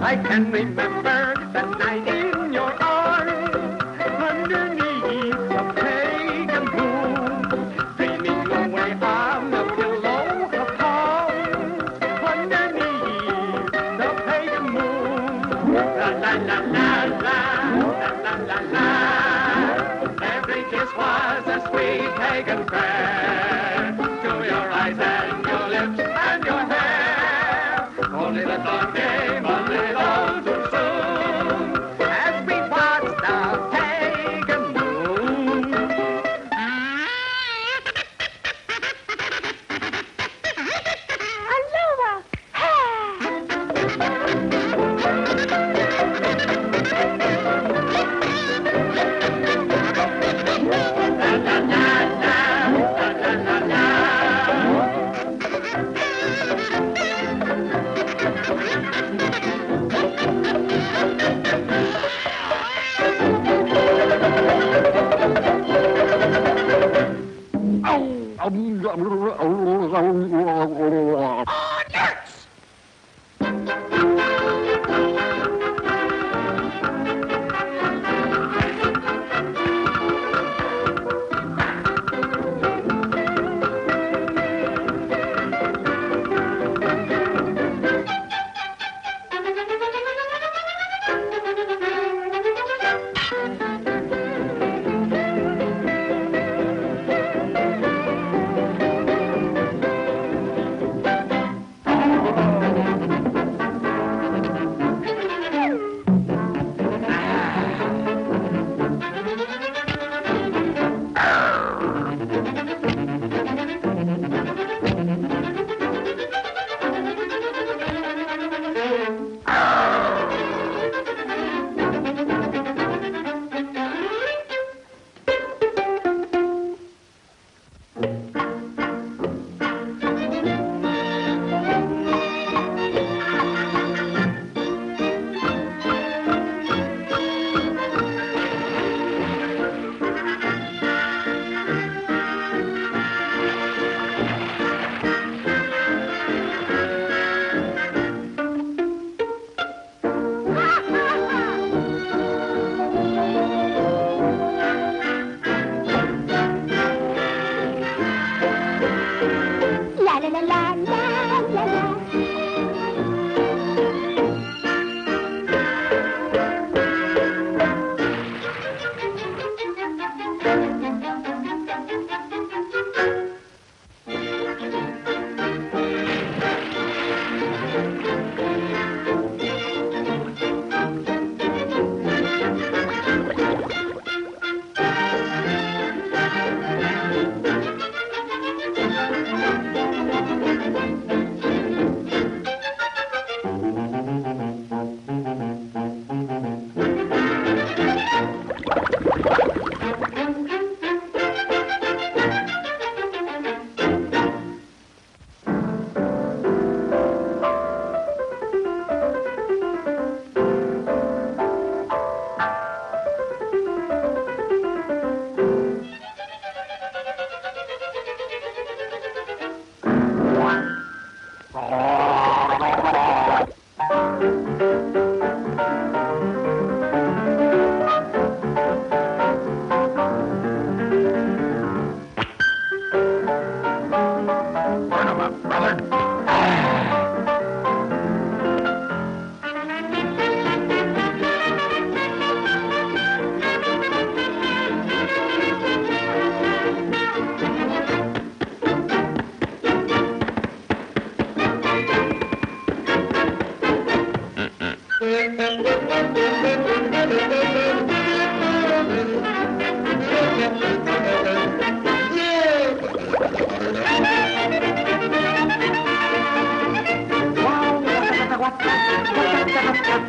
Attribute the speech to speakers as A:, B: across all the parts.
A: I can remember the night in your arms, underneath a pagan moon, dreaming away on the pillow of palms, underneath the pagan moon. La la la la la, la la la la. Every kiss was a sweet pagan prayer.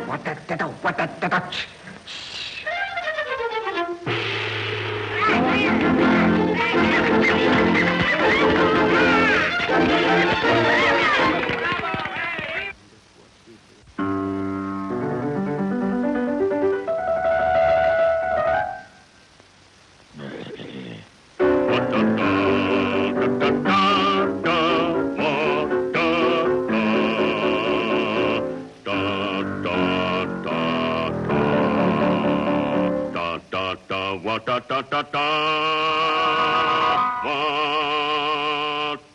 B: わたってたわ
C: たってたっち。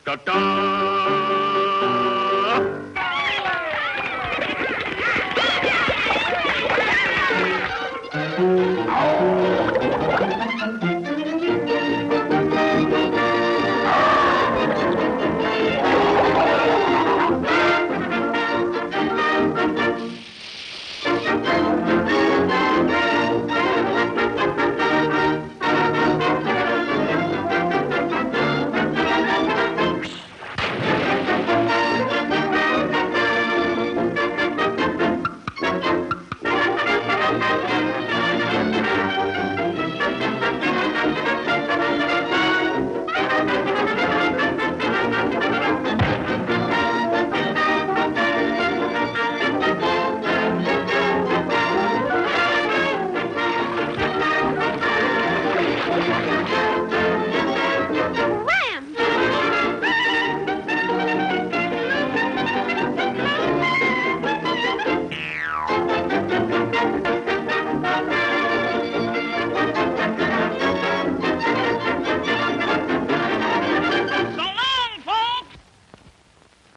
C: Ta-da!